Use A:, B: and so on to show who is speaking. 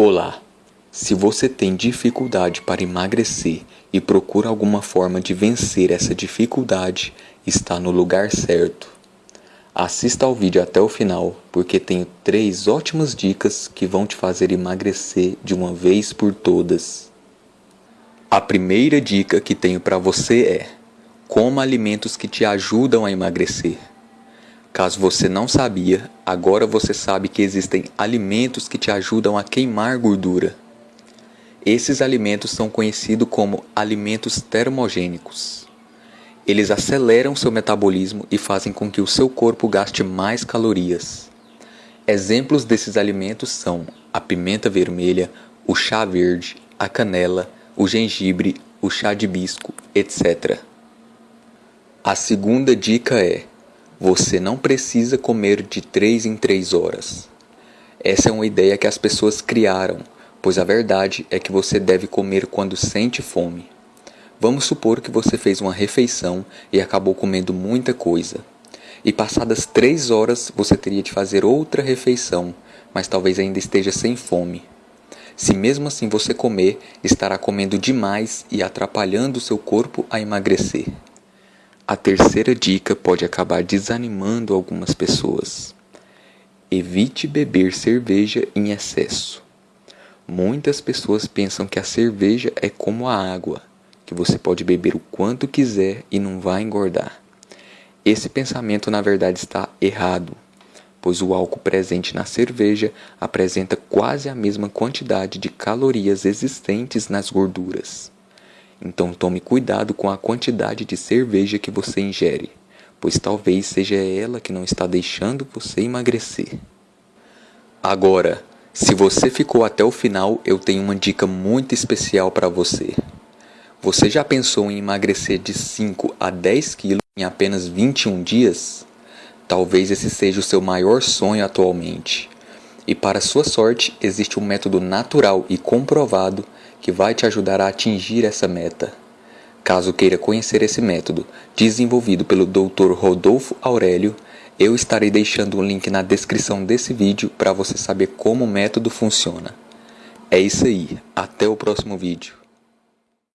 A: Olá! Se você tem dificuldade para emagrecer e procura alguma forma de vencer essa dificuldade, está no lugar certo. Assista ao vídeo até o final, porque tenho três ótimas dicas que vão te fazer emagrecer de uma vez por todas. A primeira dica que tenho para você é: coma alimentos que te ajudam a emagrecer. Caso você não sabia, agora você sabe que existem alimentos que te ajudam a queimar gordura. Esses alimentos são conhecidos como alimentos termogênicos. Eles aceleram seu metabolismo e fazem com que o seu corpo gaste mais calorias. Exemplos desses alimentos são a pimenta vermelha, o chá verde, a canela, o gengibre, o chá de hibisco, etc. A segunda dica é você não precisa comer de 3 em 3 horas. Essa é uma ideia que as pessoas criaram, pois a verdade é que você deve comer quando sente fome. Vamos supor que você fez uma refeição e acabou comendo muita coisa. E passadas 3 horas você teria de fazer outra refeição, mas talvez ainda esteja sem fome. Se mesmo assim você comer, estará comendo demais e atrapalhando seu corpo a emagrecer. A terceira dica pode acabar desanimando algumas pessoas. Evite beber cerveja em excesso. Muitas pessoas pensam que a cerveja é como a água, que você pode beber o quanto quiser e não vai engordar. Esse pensamento na verdade está errado, pois o álcool presente na cerveja apresenta quase a mesma quantidade de calorias existentes nas gorduras. Então tome cuidado com a quantidade de cerveja que você ingere, pois talvez seja ela que não está deixando você emagrecer. Agora, se você ficou até o final, eu tenho uma dica muito especial para você. Você já pensou em emagrecer de 5 a 10 quilos em apenas 21 dias? Talvez esse seja o seu maior sonho atualmente. E para sua sorte, existe um método natural e comprovado que vai te ajudar a atingir essa meta. Caso queira conhecer esse método, desenvolvido pelo Dr. Rodolfo Aurélio, eu estarei deixando um link na descrição desse vídeo para você saber como o método funciona. É isso aí, até o próximo vídeo.